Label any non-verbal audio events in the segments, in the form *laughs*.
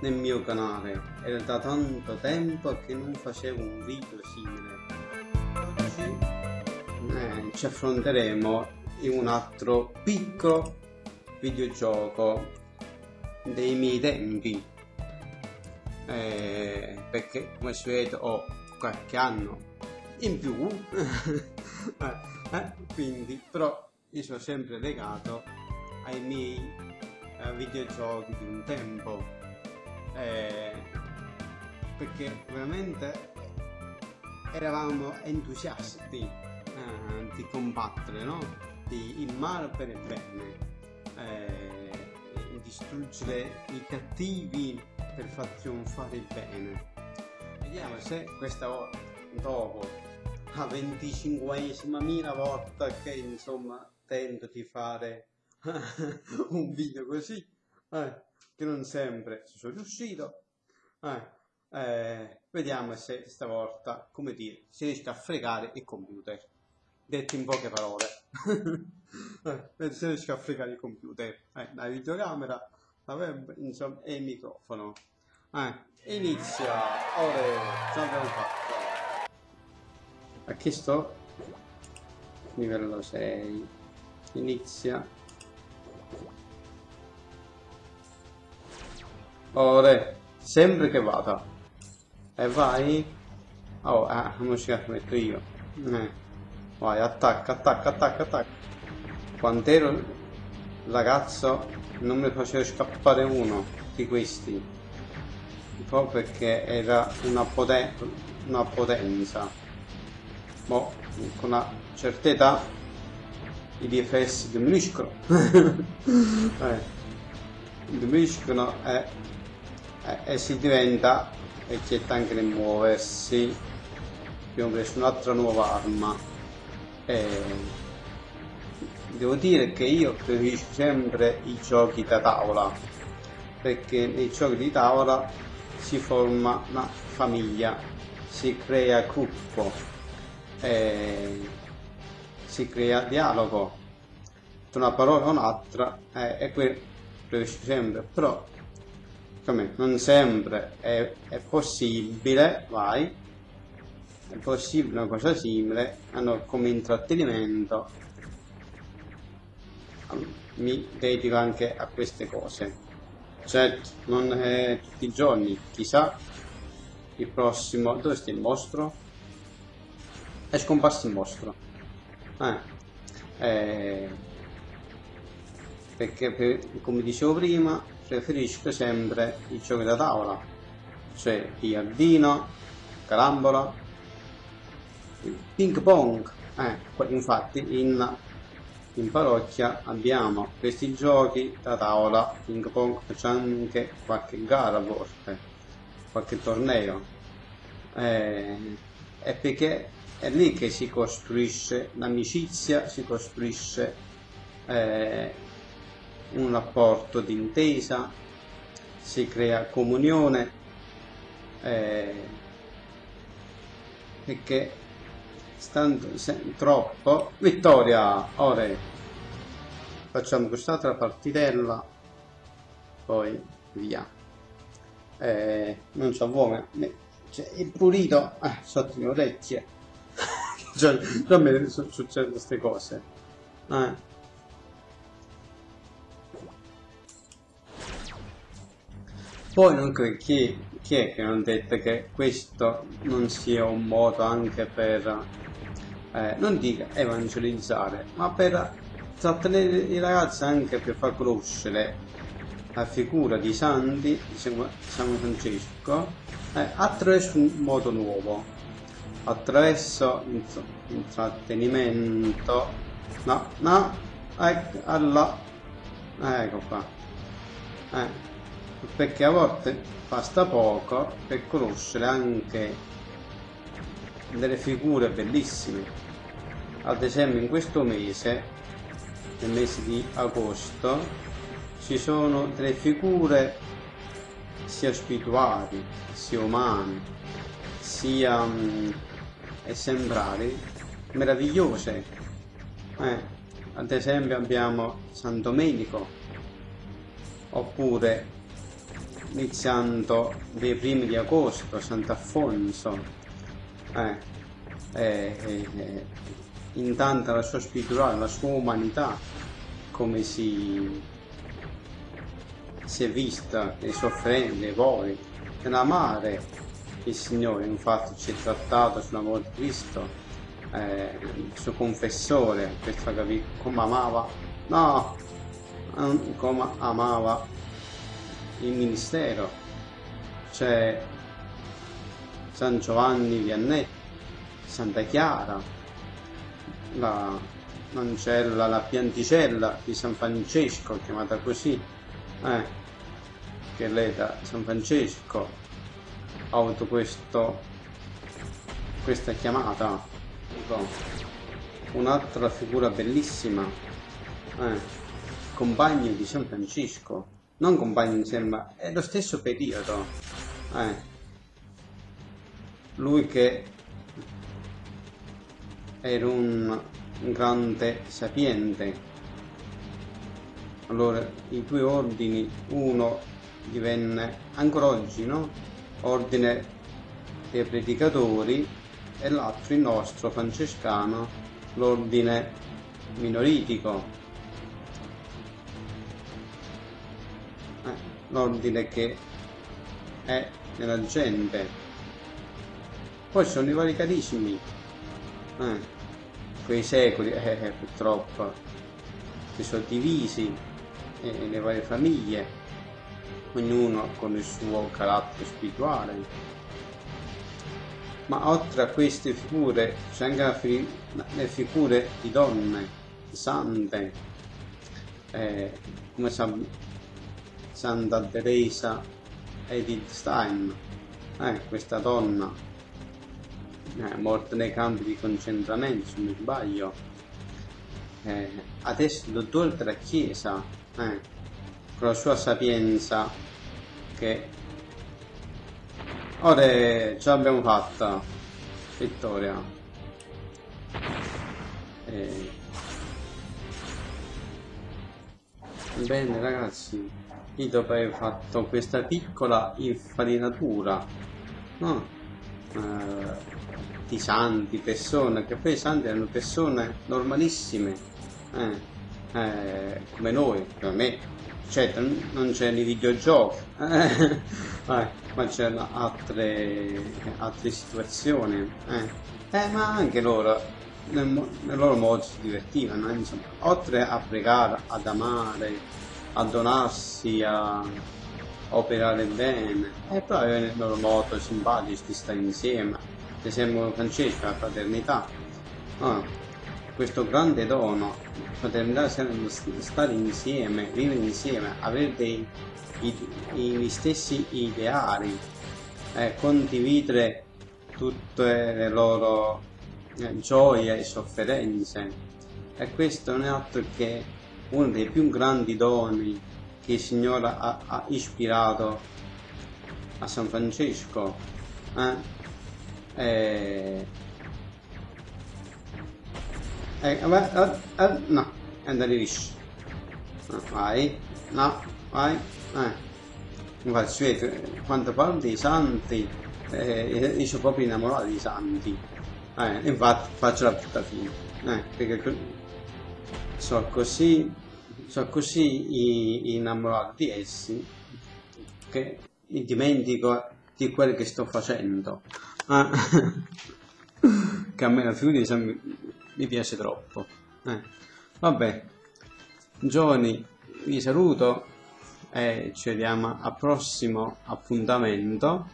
nel mio canale. Era da tanto tempo che non facevo un video simile. Oggi eh, ci affronteremo in un altro piccolo videogioco dei miei tempi. Eh, perché come si vede ho qualche anno in più *laughs* eh, eh, quindi però io sono sempre legato ai miei eh, videogiochi di un tempo eh, perché veramente eravamo entusiasti eh, di combattere no? di il male per il bene eh, distruggere i cattivi per far trionfare il bene vediamo se questa volta dopo la 25esima mila volta che insomma tento di fare *laughs* un video così eh, che non sempre ci sono riuscito. Eh, eh, vediamo se stavolta come dire si riesce a fregare il computer. Detto in poche parole. *laughs* Eh, si riesce a fregare il computer. Eh, la videocamera la web insomma e il microfono. Eh, inizia. Ora ce l'abbiamo fatto a chi sto? livello 6 inizia ora sempre che vada. E vai. Oh ah non ci metto io? Eh. vai attacca attacca attacca attacca. Quando ero ragazzo non mi faceva scappare uno di questi. Proprio perché era una, poten una potenza. Boh, con una certa età i DFS *laughs* diminuiscono. eh, diminuiscono e, e, e, si diventa e c'è anche nel muoversi. Abbiamo preso un'altra nuova arma. E devo dire che io preferisco sempre i giochi da tavola perché nei giochi di tavola si forma una famiglia, si crea gruppo eh, si crea dialogo tra una parola e un'altra eh, e qui riesce sempre però come non sempre è, è, possibile vai. È possibile una cosa simile hanno come intrattenimento mi dedico anche a queste cose. Certo non è tutti i giorni chissà il prossimo dove sta il mostro è scomparso il mostro eh, eh, perché per, come dicevo prima preferisco sempre i giochi da tavola cioè Iardino, Carambola ping pong. Eh, infatti in, in parrocchia abbiamo questi giochi da tavola ping pong c'è anche qualche gara a volte qualche torneo. Eh, è perché è lì che si costruisce l'amicizia, si costruisce eh, un rapporto di intesa, si crea comunione, eh, perché stando troppo... Vittoria! Ora facciamo quest'altra partitella, poi via. Eh, non so come, cioè, il pulito eh, sotto le orecchie *laughs* cioè, già me succedono queste cose. Eh. Poi non credo chi, chi è che non ha detto che questo non sia un modo anche per, eh, non dica evangelizzare, ma per trattenere i ragazzi anche per far conoscere la figura di Santi, di San Francesco, eh, attraverso un modo nuovo attraverso intrattenimento no no ecco alla ecco qua eh, perché a volte basta poco per conoscere anche delle figure bellissime ad esempio in questo mese nel mese di agosto ci sono delle figure sia spirituali sia umane sia um, e sembrare meravigliose. Eh, ad esempio abbiamo San Domenico, oppure iniziando dai primi di agosto, Sant'Affonso, eh, eh, eh, in tanta la sua spiritualità, la sua umanità, come si, si è vista, le sofferenze, i voli, nell'amare il Signore, infatti ci è trattato sulla morte di Cristo, eh, il suo confessore, far capire come amava, no, come amava il ministero, c'è San Giovanni Viannetto, Santa Chiara, l'Ancella, la pianticella di San Francesco, chiamata così, eh, che lei da San Francesco ha avuto questo, questa chiamata. Un'altra figura bellissima, eh, compagno di San Francesco, non compagni insieme, ma è lo stesso periodo. Eh. Lui che era un grande sapiente. Allora, i due ordini, uno divenne ancora oggi, no? Ordine dei predicatori e l'altro il nostro francescano, l'ordine minoritico. L'ordine che è nella gente. Poi sono i vari carismi, eh, quei secoli, eh, eh, purtroppo, si sono divisi eh, nelle varie famiglie, ognuno con il suo carattere spirituale. Ma oltre a queste figure c'è anche le figure di donne, sante, eh, come sappiamo Santa Teresa Edith Stein, eh, questa donna eh, morta nei campi di concentramento, se non sbaglio, eh, adesso dottore della Chiesa, eh, con la sua sapienza, che ora ce l'abbiamo fatta, Vittoria. Eh, bene ragazzi io dopo aver fatto questa piccola infarinatura no? eh, di santi, persone, che poi i santi erano persone normalissime, eh, eh, come noi, come me, certo non c'erano i videogiochi, *laughs* eh, ma c'erano altre, altre situazioni, eh. eh. ma anche loro, nel, nel loro modo si divertivano, insomma, oltre a pregare, ad amare, a donarsi, a operare bene. E poi nel loro modo simpatici di stare insieme. Ad esempio Francesco la fraternità. Oh, questo grande dono fraternità stare insieme vivere insieme avere dei, i, gli stessi ideali eh, condividere tutte le loro eh, gioie e sofferenze. E questo non è altro che uno dei più grandi doni che il Signore ha, ha ispirato a San Francesco. Eh? E... Eh, eh, eh, no, andare liscio. vai, no, vai, eh. Infatti, si vede, quando parlo dei santi, eh, io sono proprio innamorato dei santi. Eh, infatti faccio la brutta fine. Eh, perché sono così, sono così innamorato di essi che mi dimentico di quello che sto facendo. Ah, *laughs* che a me la figura mi, piace troppo. Eh. Vabbè, giovani, vi saluto e ci vediamo al prossimo appuntamento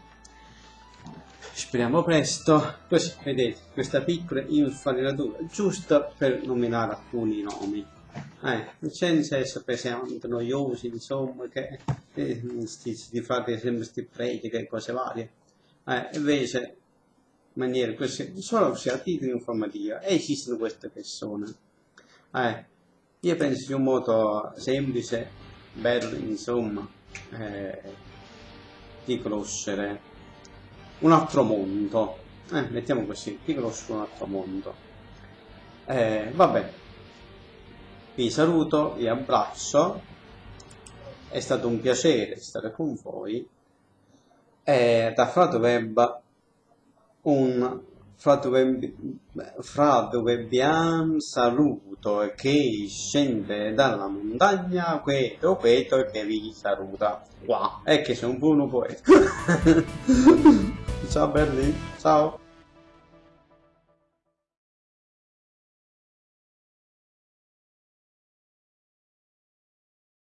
speriamo presto. Così vedete questa piccola infarinatura giusto per nominare alcuni nomi. Eh, senza essere pesanti, noiosi insomma che eh, di fare sempre questi prediche e cose varie. Eh, invece in maniera così solo se a titolo informativo esistono queste persone. Eh, io penso di un modo semplice bello insomma eh, di conoscere un altro mondo. Eh, mettiamo così, ti conosco un altro mondo. Eh, vabbè, vi saluto, vi abbraccio. È stato un piacere stare con voi. E da Frato Web un Frato Web, Frato Webbian saluto che scende dalla montagna questo poeta che vi saluta qua. E che sono un buono poeta *laughs* Tchau, Berlim. Tchau.